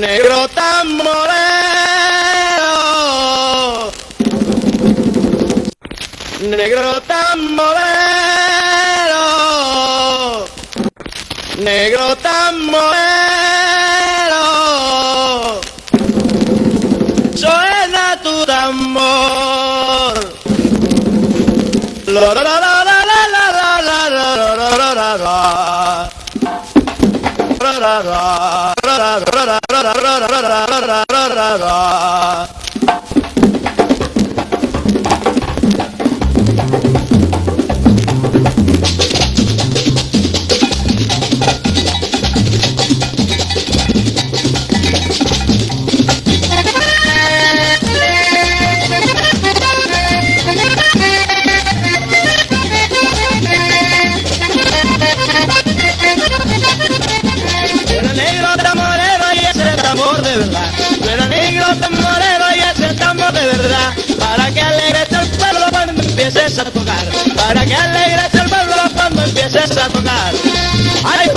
negro tan moreno, negro tan negro tan moreno, suena tu tambor. La, la, la, la, la, la, la, la, la, la, la, la, la. Ra, ra, ra, ra, ra, ra, ra, ra, ra, ra, ra, ra, ra, ra. Empieces a tocar. Para que alegres el pueblo cuando empieces a tocar. Ay,